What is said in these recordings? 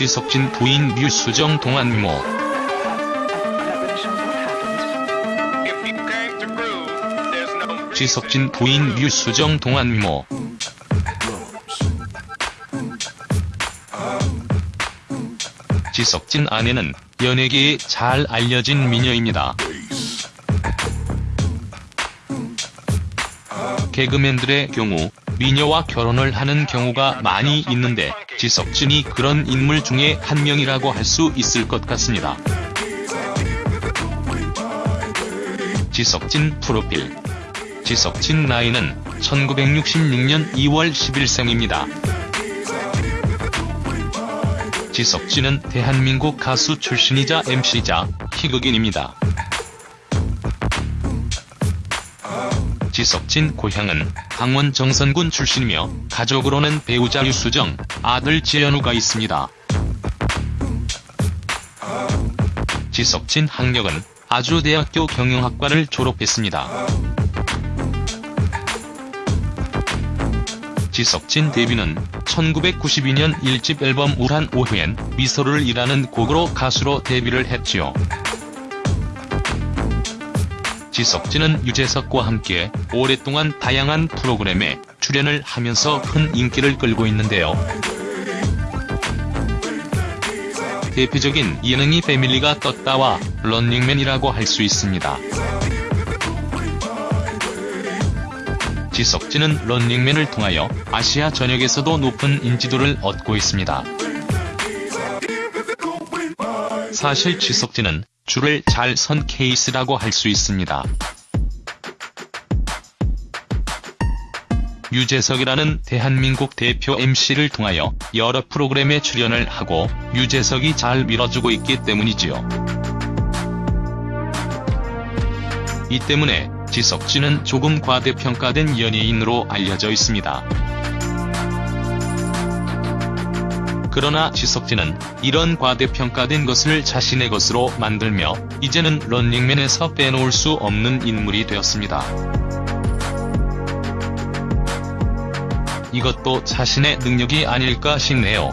지석진 부인 류수정 there's no 지석진 부인 류수정 동안모 지석진 아내는 연예계에 잘 알려진 미녀입니다. 개그맨들의 경우 미녀와 결혼을 하는 경우가 많이 있는데 지석진이 그런 인물 중에 한 명이라고 할 수 있을 것 같습니다. 지석진 프로필 지석진 나이는 1966년 2월 10일생입니다. 지석진은 대한민국 가수 출신이자 MC자 희극인입니다. 지석진 고향은 강원 정선군 출신이며 가족으로는 배우자 유수정, 아들 지현우가 있습니다. 지석진 학력은 아주대학교 경영학과를 졸업했습니다. 지석진 데뷔는 1992년 1집 앨범 우란 오후엔 미소를 일하는 곡으로 가수로 데뷔를 했지요. 지석진은 유재석과 함께 오랫동안 다양한 프로그램에 출연을 하면서 큰 인기를 끌고 있는데요. 대표적인 예능이 패밀리가 떴다와 런닝맨이라고 할 수 있습니다. 지석진은 런닝맨을 통하여 아시아 전역에서도 높은 인지도를 얻고 있습니다. 사실 지석진은 줄을 잘 선 케이스라고 할 수 있습니다. 유재석이라는 대한민국 대표 MC를 통하여 여러 프로그램에 출연을 하고 유재석이 잘 밀어주고 있기 때문이지요. 이 때문에 지석진은 조금 과대평가된 연예인으로 알려져 있습니다. 그러나 지석진은 이런 과대평가된 것을 자신의 것으로 만들며 이제는 런닝맨에서 빼놓을 수 없는 인물이 되었습니다. 이것도 자신의 능력이 아닐까 싶네요.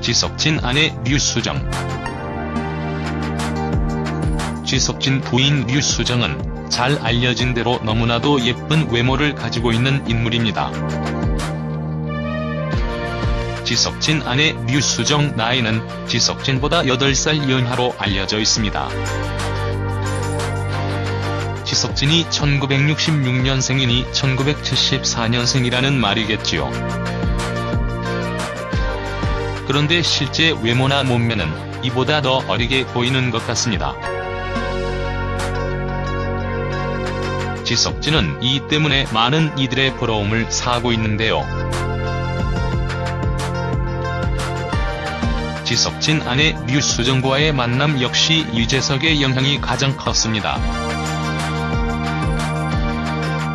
지석진 아내 류수정 지석진 부인 류수정은 잘 알려진 대로 너무나도 예쁜 외모를 가지고 있는 인물입니다. 지석진 아내 류수정 나이는 지석진보다 8살 연하로 알려져 있습니다. 지석진이 1966년생이니 1974년생이라는 말이겠지요. 그런데 실제 외모나 몸매는 이보다 더 어리게 보이는 것 같습니다. 지석진은 이 때문에 많은 이들의 부러움을 사고 있는데요. 지석진 아내 류수정과의 만남 역시 유재석의 영향이 가장 컸습니다.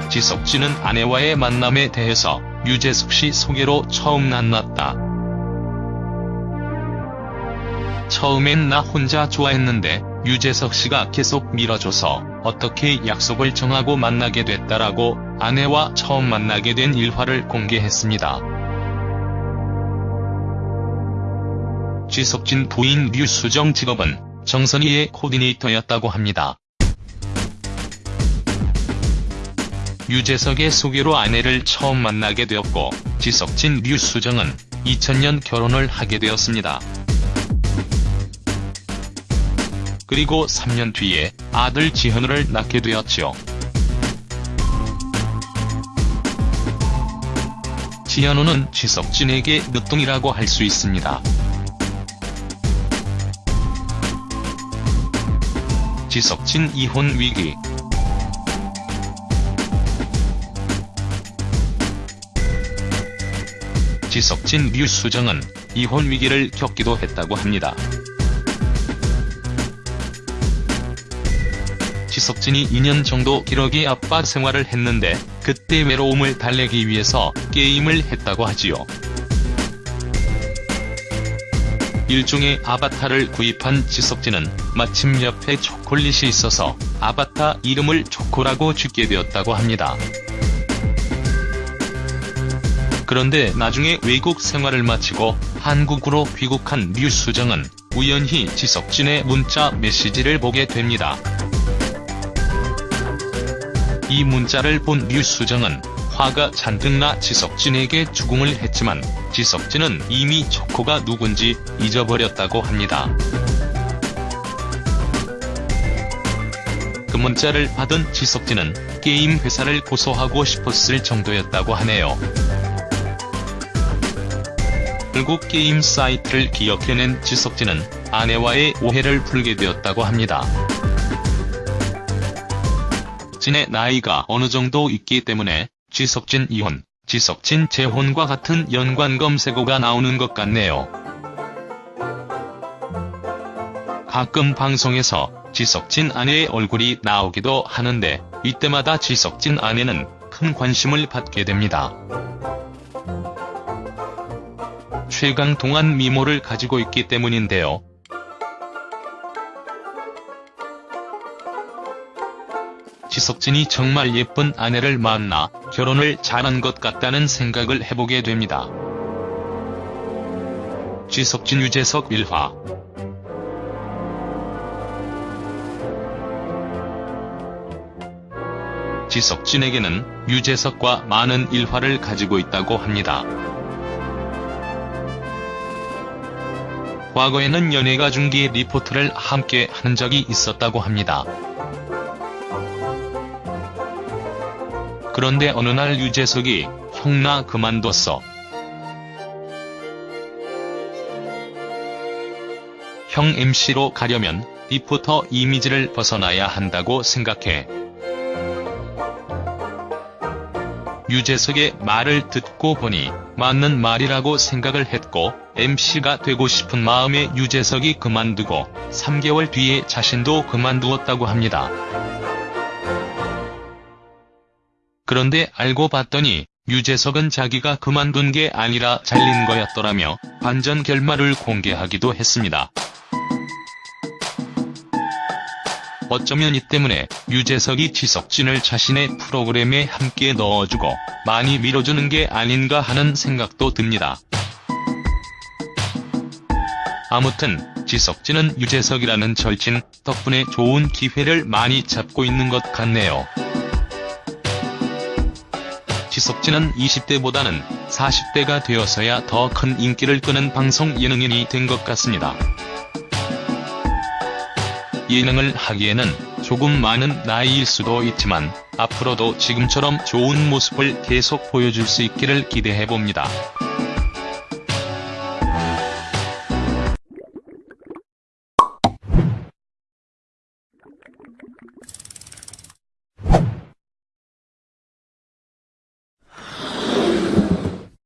지석진은 아내와의 만남에 대해서 유재석 씨 소개로 처음 만났다. 처음엔 나 혼자 좋아했는데 유재석 씨가 계속 밀어줘서 어떻게 약속을 정하고 만나게 됐다라고 아내와 처음 만나게 된 일화를 공개했습니다. 지석진 부인 류수정 직업은 정선희의 코디네이터였다고 합니다. 유재석의 소개로 아내를 처음 만나게 되었고 지석진 류수정은 2000년 결혼을 하게 되었습니다. 그리고 3년 뒤에 아들 지현우를 낳게 되었지요. 지현우는 지석진에게 늦둥이라고 할 수 있습니다. 지석진 이혼 위기 지석진 류 수정은 이혼 위기를 겪기도 했다고 합니다. 지석진이 2년 정도 기러기 아빠 생활을 했는데 그때 외로움을 달래기 위해서 게임을 했다고 하지요. 일종의 아바타를 구입한 지석진은 마침 옆에 초콜릿이 있어서 아바타 이름을 초코라고 짓게 되었다고 합니다. 그런데 나중에 외국 생활을 마치고 한국으로 귀국한 류 수정은 우연히 지석진의 문자 메시지를 보게 됩니다. 이 문자를 본 류 수정은 화가 잔뜩 나 지석진에게 주궁을 했지만 지석진은 이미 초코가 누군지 잊어버렸다고 합니다. 그 문자를 받은 지석진은 게임 회사를 고소하고 싶었을 정도였다고 하네요. 결국 게임 사이트를 기억해낸 지석진은 아내와의 오해를 풀게 되었다고 합니다. 진의 나이가 어느 정도 있기 때문에 지석진 이혼, 지석진 재혼과 같은 연관 검색어가 나오는 것 같네요. 가끔 방송에서 지석진 아내의 얼굴이 나오기도 하는데 이때마다 지석진 아내는 큰 관심을 받게 됩니다. 최강 동안 미모를 가지고 있기 때문인데요. 지석진이 정말 예쁜 아내를 만나 결혼을 잘한 것 같다는 생각을 해보게 됩니다. 지석진 유재석 1화 지석진에게는 유재석과 많은 일화를 가지고 있다고 합니다. 과거에는 연예가 중계 리포트를 함께 한 적이 있었다고 합니다. 그런데 어느 날 유재석이 형나 그만뒀어. 형 MC로 가려면 리포터 이미지를 벗어나야 한다고 생각해. 유재석의 말을 듣고 보니 맞는 말이라고 생각을 했고 MC가 되고 싶은 마음에 유재석이 그만두고 3개월 뒤에 자신도 그만두었다고 합니다. 그런데 알고 봤더니 유재석은 자기가 그만둔 게 아니라 잘린 거였더라며 반전 결말을 공개하기도 했습니다. 어쩌면 이 때문에 유재석이 지석진을 자신의 프로그램에 함께 넣어주고 많이 밀어주는 게 아닌가 하는 생각도 듭니다. 아무튼 지석진은 유재석이라는 절친 덕분에 좋은 기회를 많이 잡고 있는 것 같네요. 지석진은 20대보다는 40대가 되어서야 더 큰 인기를 끄는 방송 예능인이 된 것 같습니다. 예능을 하기에는 조금 많은 나이일 수도 있지만 앞으로도 지금처럼 좋은 모습을 계속 보여줄 수 있기를 기대해봅니다.